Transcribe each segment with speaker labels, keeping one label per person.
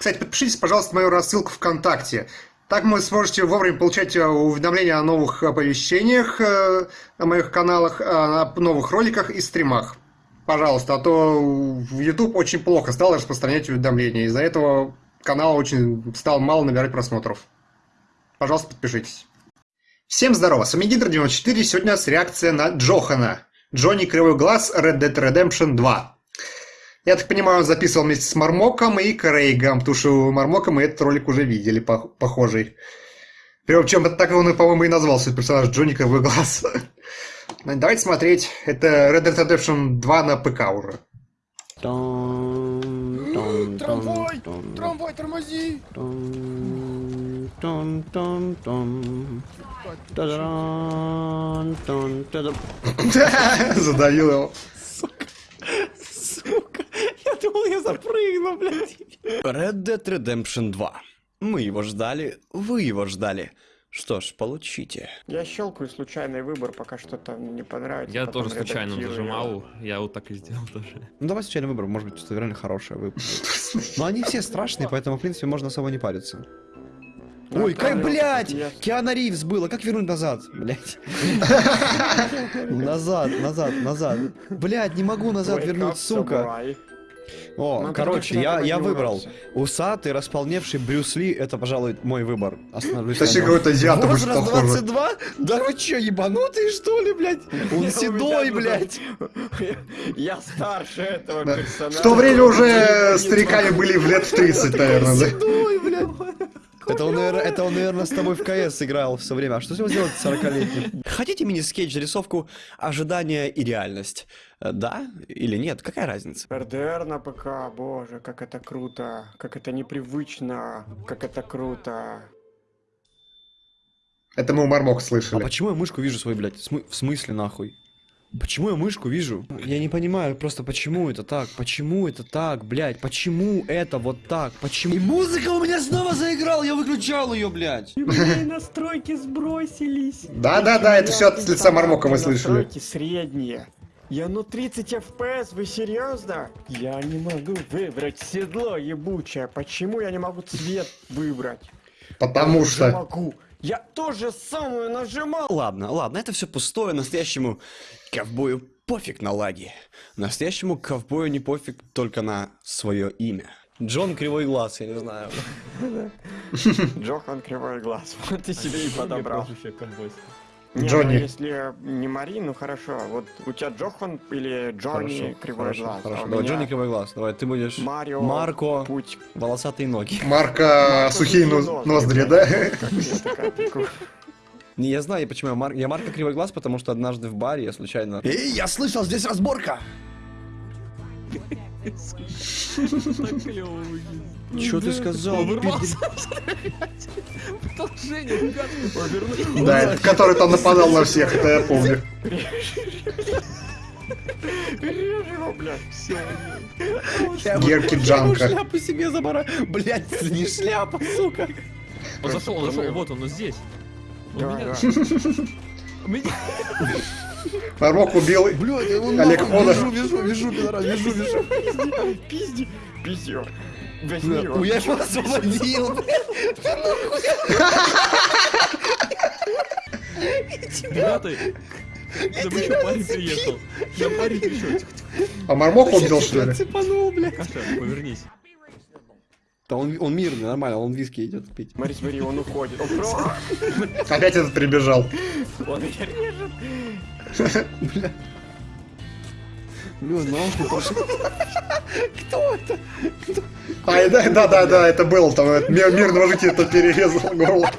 Speaker 1: Кстати, подпишитесь, пожалуйста, на мою рассылку ВКонтакте. Так вы сможете вовремя получать э, уведомления о новых оповещениях э, на моих каналах, о новых роликах и стримах. Пожалуйста, а то в YouTube очень плохо стал распространять уведомления. Из-за этого канал очень стал мало набирать просмотров. Пожалуйста, подпишитесь. Всем здорово, с вами Гидр94, сегодня у нас реакция на Джохана. Джонни Кривой Глаз, Red Dead Redemption 2. Я так понимаю, он записывал вместе с Мармоком и Крейгом, потому что у Мармока мы этот ролик уже видели, похожий. Причем так он, по-моему, и назвал свой персонаж Джонни Кривой Глаз. Давайте смотреть. Это Red Dead Redemption 2 на ПК уже.
Speaker 2: Трамвай! Трамвай, тормози!
Speaker 1: Задавил его.
Speaker 3: Я думал, я запрыгну, блядь. Red Dead Redemption 2. Мы его ждали, вы его ждали. Что ж, получите.
Speaker 2: Я щелкаю случайный выбор, пока что-то не понравится.
Speaker 4: Я тоже случайно нажимал, я вот так и сделал тоже.
Speaker 3: Ну давай случайный выбор, может быть, что-то реально хорошее выбор. Но они все страшные, поэтому, в принципе, можно особо не париться. Ой, как, блядь! Киана Ривз было, как вернуть назад, блядь? Назад, назад, назад. Блядь, не могу назад вернуть, сука. О, ну, короче, я, я выбрал. Усатый, располневший Брюс Ли, это, пожалуй, мой выбор.
Speaker 1: Остановлюсь Точнее, какой-то азиат
Speaker 3: Возраст 22? Да вы чё, ебанутые, что ли, блядь? Он седой, блядь.
Speaker 2: Я старше этого персонажа.
Speaker 1: В то время уже стариками были в лет в 30, наверное, да?
Speaker 3: Седой, блядь. Это он, наверное, это он, наверное, с тобой в КС играл все время. А что с ним сделать 40-летним? Хотите мини-скетч, рисовку «Ожидание и реальность»? Э, да или нет? Какая разница?
Speaker 2: РДР на ПК, боже, как это круто. Как это непривычно. Как это круто.
Speaker 1: Это мы у Мармок слышали.
Speaker 3: А почему я мышку вижу свой, блядь? В смысле, нахуй? Почему я мышку вижу? Я не понимаю просто, почему это так? Почему это так, блядь? Почему это вот так? Почему? И музыка у меня снова заиграла, я выключал ее, блядь.
Speaker 2: настройки сбросились.
Speaker 1: Да-да-да, это все от лица Мармока мы слышали.
Speaker 2: Настройки средние. Я ну 30 FPS, вы серьезно? Я не могу выбрать седло ебучее. Почему я не могу цвет выбрать?
Speaker 1: Потому что...
Speaker 2: Я могу. Я тоже самое нажимал.
Speaker 3: Ладно, ладно, это все пустое. Настоящему ковбою пофиг на лаги. Настоящему ковбою не пофиг только на свое имя. Джон Кривой Глаз, я не знаю.
Speaker 2: Джохан Кривой Глаз. Вот ты себе и подобрал. Не,
Speaker 1: Джонни.
Speaker 2: Ну, если не Мари, ну хорошо. Вот у тебя Джохан или Джонни
Speaker 3: хорошо,
Speaker 2: Кривой
Speaker 3: хорошо,
Speaker 2: Глаз.
Speaker 3: Хорошо, а давай, Джонни Кривой Глаз. Давай, ты будешь
Speaker 2: Марио,
Speaker 3: Марко,
Speaker 2: Путь.
Speaker 3: волосатые ноги.
Speaker 1: Марка, Марко сухие ноздри, ноздри да?
Speaker 3: Не, я знаю, почему я, Мар... я Марко Кривой Глаз, потому что однажды в баре я случайно... Эй, я слышал, здесь разборка! Что ты сказал?
Speaker 1: Да, который там нападал на всех, это я помню. Герки Джанка.
Speaker 3: Шляпу себе забора. Блять, не шляпа, сука.
Speaker 4: Он зашел, он зашел, вот он, он здесь.
Speaker 1: Мармок убил Олег Хода.
Speaker 3: Вижу, вижу, вижу, вижу, вижу.
Speaker 2: Пизди, пизди.
Speaker 3: Возьми его. Я его освободил.
Speaker 4: Ребята, да вы что, парень приехал? Я парень пришел.
Speaker 1: А Мармок убил, что ли?
Speaker 3: Цепанул, бля.
Speaker 4: Каша, повернись.
Speaker 3: Да он, он мирный, нормально, он виски идет пить.
Speaker 2: Смотри, смотри, он уходит. Он.
Speaker 1: Опять этот прибежал.
Speaker 2: Он меня режет.
Speaker 3: Бля. Бля, нахуй пошел. Кто это? Кто?
Speaker 1: А, да, да, да, да, это был там, этот мирного жителя это перерезал горло.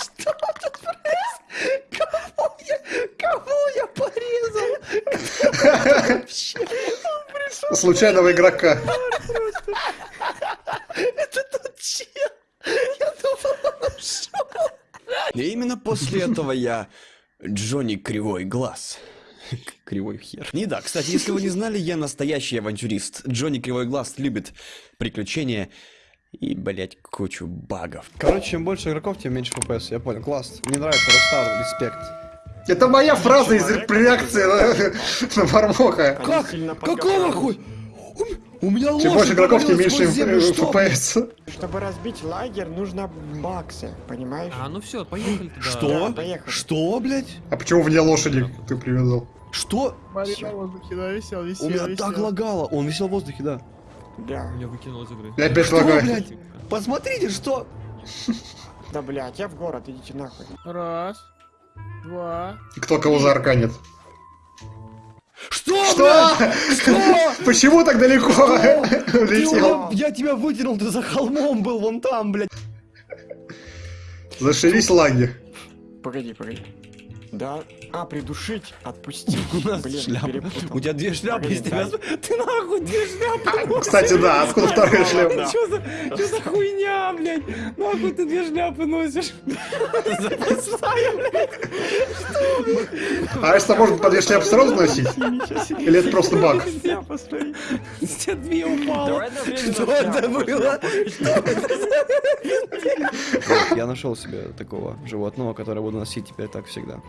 Speaker 3: Что тут происходит? Кого я, кого я порезал? Вообще.
Speaker 1: Случайного игрока.
Speaker 3: Это тот чел. Я думал, он ушел. И именно после этого я Джонни Кривой Глаз. Кривой хер. Не да, кстати, если вы не знали, я настоящий авантюрист. Джонни Кривой Глаз любит приключения и, блять, кучу багов. Короче, чем больше игроков, тем меньше FPS. Я понял, класс. Мне нравится Ростар, респект.
Speaker 1: Это моя фраза из реакции на, на Мармока.
Speaker 3: Как? Какого хуй? У меня
Speaker 1: Чем
Speaker 3: лошадь
Speaker 1: больше игроков, тем меньше? FPS.
Speaker 2: Чтобы разбить лагерь, нужно баксы, понимаешь?
Speaker 4: А, ну все, поехали туда.
Speaker 3: Что?
Speaker 2: Да, поехали.
Speaker 3: Что, блядь?
Speaker 1: А почему вне лошади ты привязал?
Speaker 3: Что?
Speaker 5: Смотри, на воздухе, да, висел, висел,
Speaker 3: У меня
Speaker 5: висел.
Speaker 3: так лагало. Он висел в воздухе, да.
Speaker 2: Да.
Speaker 4: Меня выкинул из игры.
Speaker 1: Я опять
Speaker 3: Что,
Speaker 1: лагаю.
Speaker 3: блядь? Посмотрите, что?
Speaker 2: Да, блядь, я в город, идите нахуй.
Speaker 5: Раз, два.
Speaker 1: Кто кого заарканит?
Speaker 3: Что,
Speaker 1: Что? Почему так далеко улетел?
Speaker 3: я тебя вытянул, ты за холмом был, вон там, блядь.
Speaker 1: Зашились лаги.
Speaker 2: Погоди, погоди. Да. А, придушить, отпустить.
Speaker 3: У нас
Speaker 2: Блин,
Speaker 3: шляпа.
Speaker 2: перепутал.
Speaker 3: У тебя две шляпы есть. тебя-. Ты нахуй две шляпы.
Speaker 1: Кстати, да, откуда вторая шляпа?
Speaker 3: Что за, что за хуйня, блядь? Нахуй ты две шляпы носишь? Запасная, блядь.
Speaker 1: А если можно по две шляпы сразу носить? Или это просто баг?
Speaker 3: С тебя две упало. Что это было? Я нашел себе такого животного, которое буду носить теперь так всегда.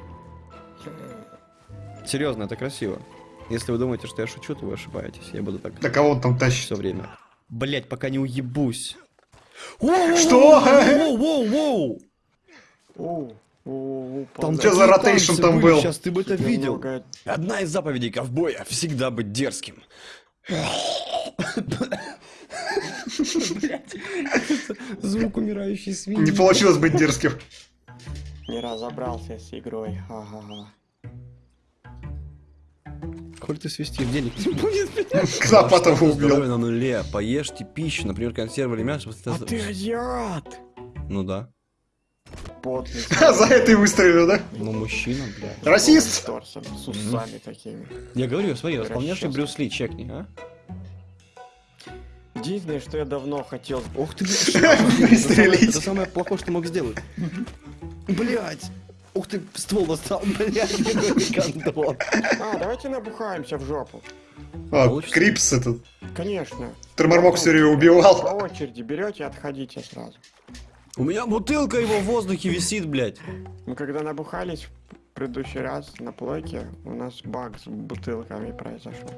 Speaker 3: Серьезно, это красиво. Если вы думаете, что я шучу, то вы ошибаетесь. Я буду так
Speaker 1: Да кого он там тащит?
Speaker 3: все время. Блять, пока не уебусь.
Speaker 1: Что?
Speaker 3: Воу-воу-воу! Там
Speaker 1: Чё за ротейшн там был?
Speaker 3: Сейчас ты бы это видел. Одна из заповедей ковбоя — всегда быть дерзким. Звук умирающей свиньи.
Speaker 1: Не получилось быть дерзким.
Speaker 2: Не разобрался с игрой. Ага.
Speaker 3: Коль ты свистишь, денег не будет, блядь.
Speaker 1: Кнопатого убил.
Speaker 3: на нуле. Поешьте пищу, например, консервы или мясо.
Speaker 2: А ты азиат!
Speaker 3: Ну да.
Speaker 2: Потный.
Speaker 1: За это и выстрелил, да?
Speaker 3: Ну мужчина, блядь.
Speaker 1: Расист!
Speaker 2: С усами такими.
Speaker 3: Я говорю, смотри,
Speaker 2: Расчёс.
Speaker 3: Брюс Ли, чекни, а?
Speaker 2: Единственное, что я давно хотел...
Speaker 3: Ух ты, блядь.
Speaker 1: Выстрелить.
Speaker 3: Это самое плохое, что мог сделать. Блять. Ух ты, ствол достал, блядь, какой.
Speaker 2: А, давайте набухаемся в жопу.
Speaker 1: А,
Speaker 3: Получится?
Speaker 1: Крипс этот.
Speaker 2: Конечно.
Speaker 1: Термормок все время
Speaker 2: По
Speaker 1: убивал.
Speaker 2: очереди берете и отходите сразу.
Speaker 3: У меня бутылка его в воздухе висит, блядь.
Speaker 2: Мы когда набухались в предыдущий раз на плойке, у нас баг с бутылками произошел.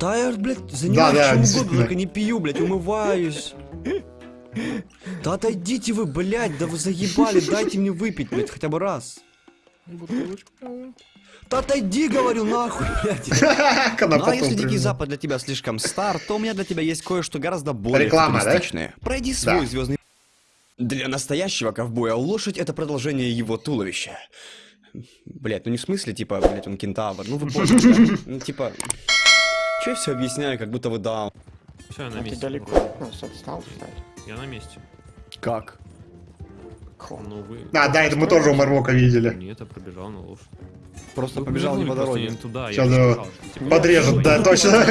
Speaker 3: Да я, блядь, занимаюсь
Speaker 1: Да-да,
Speaker 3: чем угодно, только не пью, блядь, умываюсь. Да отойдите вы, блядь, да вы заебали, дайте мне выпить, блядь, хотя бы раз. Да отойди, говорю, нахуй, блядь. Ну а если Дикий. Запад для тебя слишком стар, то у меня для тебя есть кое-что гораздо более
Speaker 1: Реклама, да?
Speaker 3: Пройди свой
Speaker 1: Да.
Speaker 3: звездный... Для настоящего ковбоя лошадь — это продолжение его туловища. Блять, ну не в смысле, типа, блять, он кентавр. Ну вы поняли, да? Ну типа... Че я все объясняю, как будто вы даун.
Speaker 4: Все, на
Speaker 2: А ты
Speaker 4: месте.
Speaker 2: далеко от нас отстал, кстати.
Speaker 4: Я на месте.
Speaker 3: Как?
Speaker 4: Ну вы...
Speaker 1: А, да, это мы тоже у Мармока видели.
Speaker 4: Нет, я пробежал на лошадь.
Speaker 3: Просто
Speaker 4: Вы
Speaker 3: побежал не по дороге.
Speaker 4: не туда.
Speaker 1: Щас
Speaker 4: я что, типа,
Speaker 1: Подрежут,
Speaker 4: я-
Speaker 1: да, точно.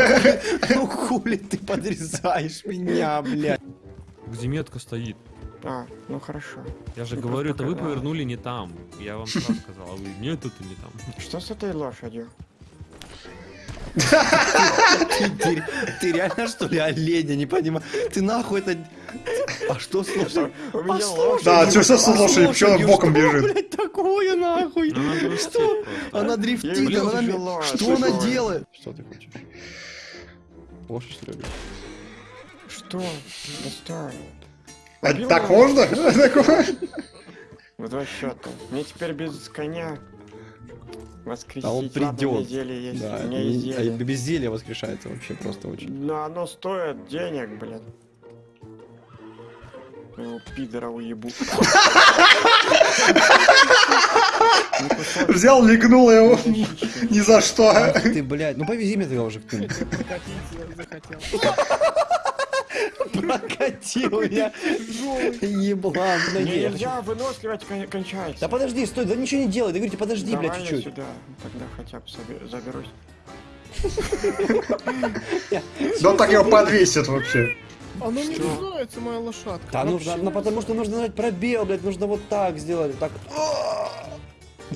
Speaker 3: Ну хули ты подрезаешь меня, блядь.
Speaker 4: Где метка стоит?
Speaker 2: А, ну хорошо.
Speaker 4: Я же
Speaker 2: Ты
Speaker 4: говорю, это вы повернули не там. Я вам сразу сказал, а вы нет, это не там.
Speaker 2: Что с этой лошадью?
Speaker 3: Ты, реально что ли олень, я не понимаю. Ты нахуй это... А что с лошадью?
Speaker 1: Да, что с лошадью? Почему она боком
Speaker 3: Что,
Speaker 1: бежит?
Speaker 3: блядь, такое нахуй?
Speaker 4: Дрифтит
Speaker 3: Что? Она дрифтит, она... Что она делает? Что ты хочешь? Лошадь, что ли?
Speaker 2: Что? Да стой.
Speaker 1: А так можно? Такое?
Speaker 2: В два счета. Мне теперь без коня воскресить.
Speaker 3: А он придет.
Speaker 2: мне зелье есть.
Speaker 3: Да,
Speaker 2: у меня есть
Speaker 3: а без зелья воскрешается вообще просто очень.
Speaker 2: Но оно стоит денег, блин. Ну, пидора уебу.
Speaker 1: Взял, легнул его.
Speaker 2: щечки.
Speaker 1: Ни за что.
Speaker 3: Ты, блядь, ну повези меня тогда уже кто-нибудь.
Speaker 5: Прокатить захотел.
Speaker 3: Прокатил я. Еблан,
Speaker 2: Не,
Speaker 3: подожди. я хочу-
Speaker 2: Нельзя, выносливость кон- кончается.
Speaker 3: Да подожди, стой, да ничего не делай, да говорите, подожди, блядь, чуть-чуть.
Speaker 2: сюда, тогда хотя бы заберусь.
Speaker 1: Да он так его подвесит вообще.
Speaker 5: Оно не
Speaker 2: Что?
Speaker 5: называется моя лошадка.
Speaker 3: Да нужно, ну потому что нужно нажать пробел, блядь, нужно вот так сделать, так.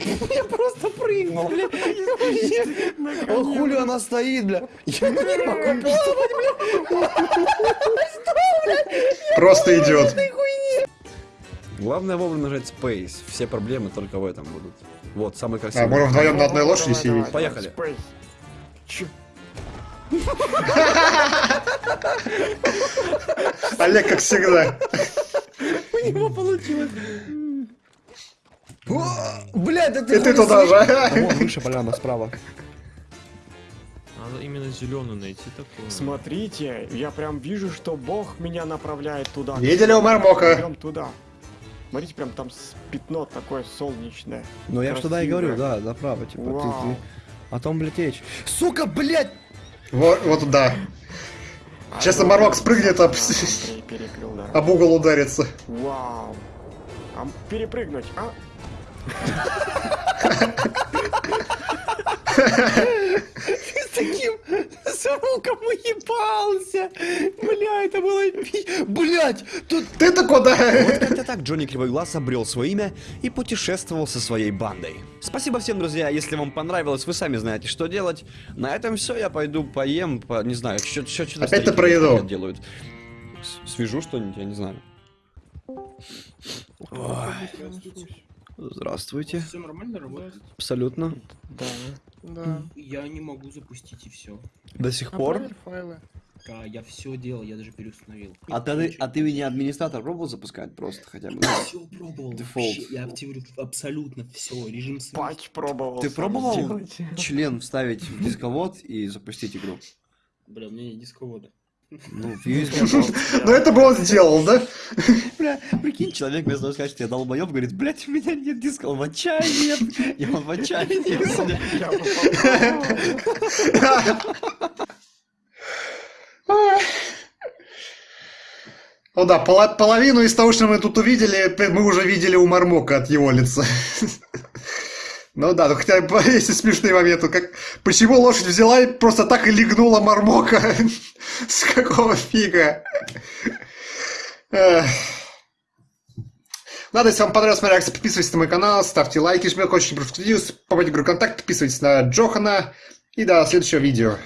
Speaker 3: Я просто прыгнул, блядь. О, хули она стоит, бля. Я не могу писать,
Speaker 1: Просто идет.
Speaker 3: Главное вовремя нажать Space. Все проблемы только в этом будут. Вот, самый
Speaker 1: А,
Speaker 3: красивый.
Speaker 1: можем вдвоем на одной лошади сидеть.
Speaker 3: Поехали.
Speaker 1: Олег, как всегда.
Speaker 3: У него получилось. Блядь, это
Speaker 1: И ты туда же.
Speaker 6: Вон выше поляна справа.
Speaker 4: Надо именно зеленую найти такую.
Speaker 2: Смотрите, я прям вижу, что Бог меня направляет туда.
Speaker 1: Видели у Мармока?
Speaker 2: Идем туда. Смотрите, прям там пятно такое солнечное.
Speaker 6: Ну я ж туда и говорю, да, направо, типа, ты,
Speaker 2: Вау.
Speaker 6: ты. А там, блядь, речь. Сука, блядь!
Speaker 1: Вот, вот туда. Сейчас
Speaker 2: А,
Speaker 1: Мармок спрыгнет, об...
Speaker 2: пере- перекрыл, да.
Speaker 1: об угол ударится.
Speaker 2: Вау. А перепрыгнуть, а?
Speaker 3: С таким звуком уебался. Бля, это было... Блядь, тут...
Speaker 1: Ты-то куда?
Speaker 3: Вот как-то так Джонни Кривой Глаз обрел свое имя и путешествовал со своей бандой. Спасибо всем, друзья. Если вам понравилось, вы сами знаете, что делать. На этом все. Я пойду поем, по... не знаю, что что
Speaker 1: Опять ты про еду.
Speaker 3: делают. Свяжу что-нибудь, я не знаю.
Speaker 6: Здравствуйте.
Speaker 7: Все нормально работает?
Speaker 6: Абсолютно.
Speaker 2: Да.
Speaker 5: Да.
Speaker 7: Я не могу запустить и все.
Speaker 6: До сих пор.
Speaker 5: Отправили файлы.
Speaker 7: Да, я все делал, я даже переустановил.
Speaker 6: А ты, а ты от имени администратора пробовал запускать просто хотя бы?
Speaker 7: все пробовал.
Speaker 6: Дефолт.
Speaker 7: вообще, Я активирую абсолютно все. Режим связи.
Speaker 2: Патч пробовал.
Speaker 6: Ты пробовал
Speaker 2: сделать.
Speaker 6: член вставить в дисковод и запустить игру?
Speaker 7: Бля, у меня нет дисковода.
Speaker 6: Ну.
Speaker 1: Ну это бы он сделал, да?
Speaker 6: Бля, прикинь, человек вместо того, что я долбоеб, говорит, блядь, у меня нет диска, он в отчаянии. Он в отчаянии.
Speaker 2: Я.
Speaker 1: Ну да, половину из того, что мы тут увидели, мы уже видели у Мармока от его лица. Ну да, ну хотя бы есть и смешные моменты, как почему лошадь взяла и просто так и легнула Мармока? С какого фига? Эх. Ладно, если вам понравилась моя реакция, подписывайтесь на мой канал, ставьте лайки, жмите прошу видео, попадите в игру контакт, подписывайтесь на Джохана и до следующего видео.